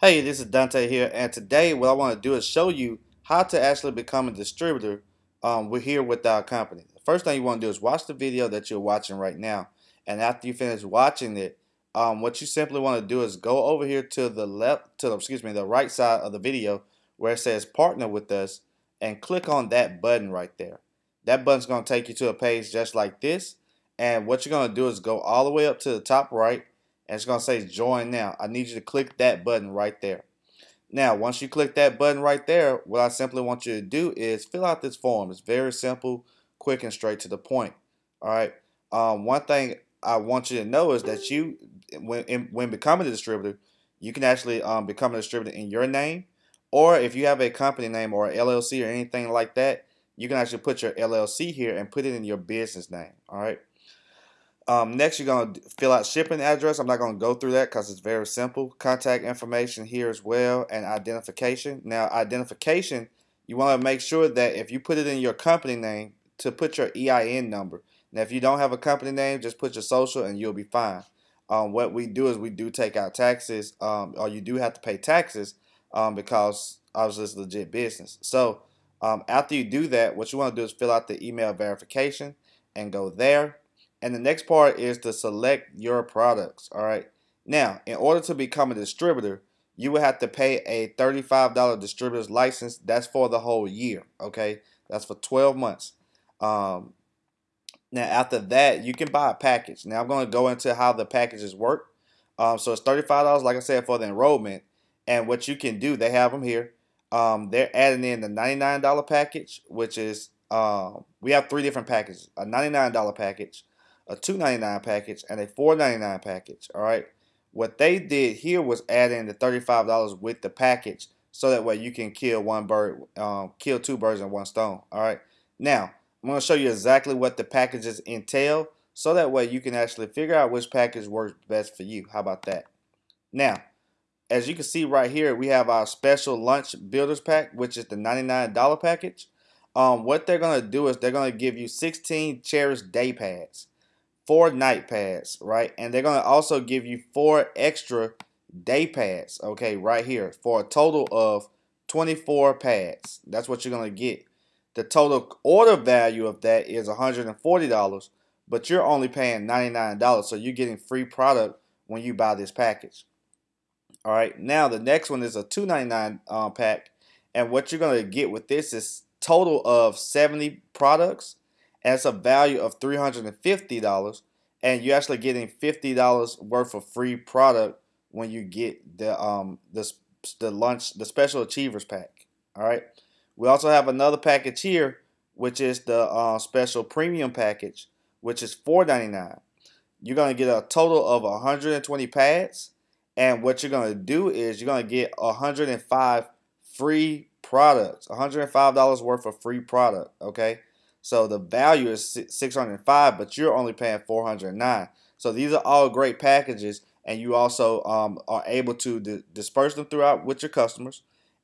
Hey, this is Dante here, and today what I want to do is show you how to actually become a distributor um, we're here with our company. The first thing you want to do is watch the video that you're watching right now, and after you finish watching it, um, what you simply want to do is go over here to the left, to the, excuse me, the right side of the video where it says partner with us, and click on that button right there. That button's going to take you to a page just like this, and what you're going to do is go all the way up to the top right and it's going to say join now. I need you to click that button right there. Now, once you click that button right there, what I simply want you to do is fill out this form. It's very simple, quick, and straight to the point. All right. Um, one thing I want you to know is that you, when in, when becoming a distributor, you can actually um, become a distributor in your name, or if you have a company name or LLC or anything like that, you can actually put your LLC here and put it in your business name. All right. Um, next, you're going to fill out shipping address. I'm not going to go through that because it's very simple. Contact information here as well and identification. Now, identification, you want to make sure that if you put it in your company name, to put your EIN number. Now, if you don't have a company name, just put your social and you'll be fine. Um, what we do is we do take out taxes, um, or you do have to pay taxes um, because obviously it's legit business. So um, after you do that, what you want to do is fill out the email verification and go there. And the next part is to select your products. All right. Now, in order to become a distributor, you will have to pay a $35 distributor's license. That's for the whole year. Okay. That's for 12 months. Um, now, after that, you can buy a package. Now, I'm going to go into how the packages work. Um, so it's $35, like I said, for the enrollment. And what you can do, they have them here. Um, they're adding in the $99 package, which is, um, we have three different packages. A $99 package, a $2.99 package, and a $4.99 package. All right. What they did here was add in the $35 with the package, so that way you can kill one bird, um, kill two birds in one stone. All right. Now I'm going to show you exactly what the packages entail, so that way you can actually figure out which package works best for you. How about that? Now, as you can see right here, we have our special lunch builders pack, which is the $99 package. Um, what they're going to do is they're going to give you 16 Cherish day pads four night pads, right? And they're going to also give you four extra day pads, okay, right here for a total of 24 pads. That's what you're going to get. The total order value of that is $140, but you're only paying $99, so you're getting free product when you buy this package. All right, now the next one is a $299 um, pack, and what you're going to get with this is total of 70 products it's a value of $350 and you're actually getting $50 worth of free product when you get the um the, the lunch the special achievers pack all right? We also have another package here which is the uh, special premium package which is $4.99 you're going to get a total of 120 pads and what you're going to do is you're going to get 105 free products $105 worth of free product okay so the value is 605, but you're only paying 409. So these are all great packages, and you also um, are able to di disperse them throughout with your customers,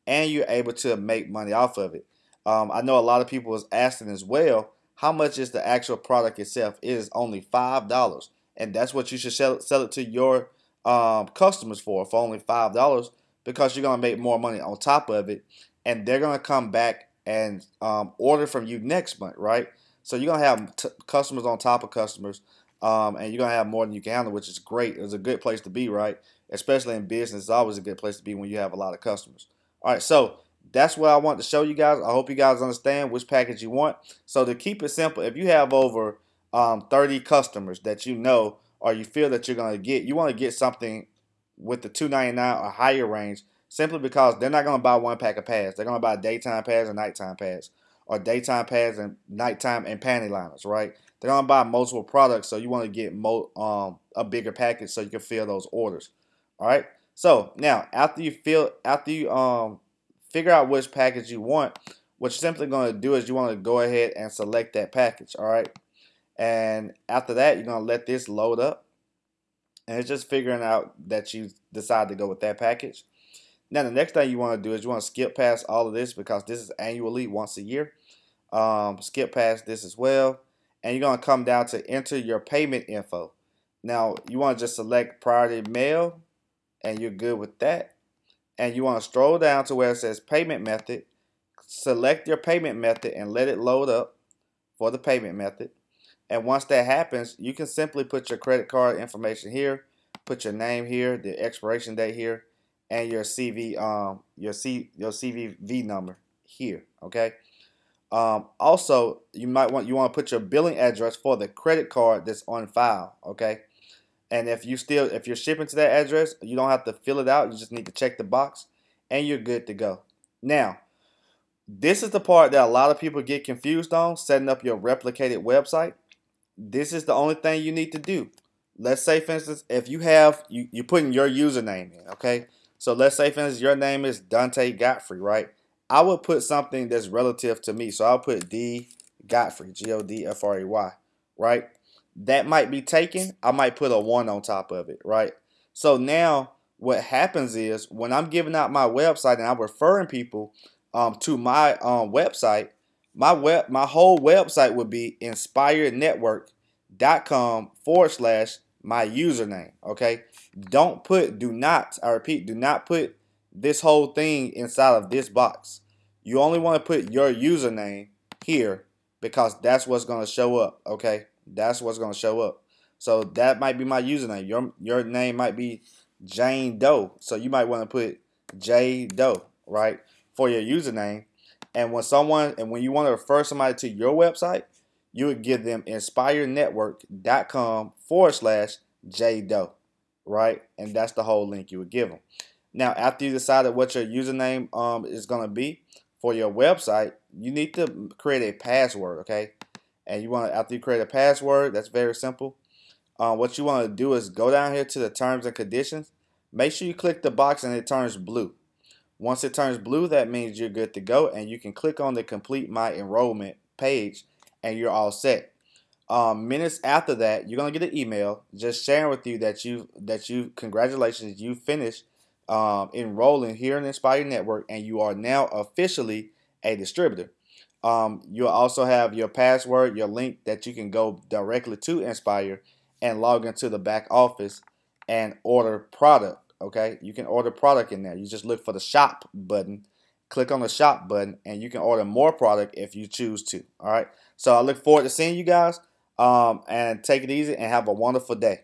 and you're able to make money off of it. Um, I know a lot of people was asking as well, how much is the actual product itself? It is only five dollars, and that's what you should sell, sell it to your um, customers for for only five dollars because you're gonna make more money on top of it, and they're gonna come back and um, order from you next month, right? So you're gonna have customers on top of customers, um, and you're gonna have more than you can handle, which is great. It's a good place to be, right? Especially in business, it's always a good place to be when you have a lot of customers. All right, so that's what I want to show you guys. I hope you guys understand which package you want. So to keep it simple, if you have over um, 30 customers that you know or you feel that you're gonna get, you want to get something with the 299 or higher range simply because they're not going to buy one pack of pads. They're going to buy daytime pads and nighttime pads, or daytime pads and nighttime and panty liners, right? They're going to buy multiple products, so you want to get mo um, a bigger package so you can fill those orders. All right. So now, after you fill, after you um figure out which package you want, what you're simply going to do is you want to go ahead and select that package. All right. And after that, you're going to let this load up. And it's just figuring out that you decide to go with that package. Now, the next thing you want to do is you want to skip past all of this because this is annually once a year. Um, skip past this as well. And you're going to come down to enter your payment info. Now, you want to just select priority mail and you're good with that. and you want to scroll down to where it says payment method. Select your payment method and let it load up for the payment method. And once that happens, you can simply put your credit card information here, put your name here, the expiration date here, and your CV um your C your CVV number here. Okay. Um, also, you might want you want to put your billing address for the credit card that's on file. Okay. And if you still if you're shipping to that address, you don't have to fill it out. You just need to check the box, and you're good to go. Now, this is the part that a lot of people get confused on: setting up your replicated website. This is the only thing you need to do. Let's say, for instance, if you have you you putting your username in, okay. So let's say, for instance, your name is Dante Godfrey, right? I would put something that's relative to me. So I'll put D Godfrey, G O D F R E Y, right? That might be taken. I might put a one on top of it, right? So now what happens is when I'm giving out my website and I'm referring people um, to my um, website, my web, my whole website would be inspirednetwork.com forward slash my username. Okay. Don't put, do not, I repeat, do not put this whole thing inside of this box. You only want to put your username here because that's what's going to show up. Okay. That's what's going to show up. So that might be my username. Your, your name might be Jane Doe. So you might want to put J Doe, right, for your username. And when someone, and when you want to refer somebody to your website, you would give them inspirenetwork.com forward slash J Doe, right? And that's the whole link you would give them. Now, after you decided what your username um, is going to be for your website, you need to create a password, okay? And you want to, after you create a password, that's very simple. Uh, what you want to do is go down here to the terms and conditions. Make sure you click the box and it turns blue. Once it turns blue, that means you're good to go and you can click on the complete my enrollment page and you're all set. Um, minutes after that, you're gonna get an email just sharing with you that you that you congratulations you finished um, enrolling here in Inspire Network and you are now officially a distributor. Um, you'll also have your password, your link that you can go directly to Inspire and log into the back office and order product. Okay, you can order product in there. You just look for the shop button, click on the shop button, and you can order more product if you choose to. All right, so I look forward to seeing you guys um, and take it easy and have a wonderful day.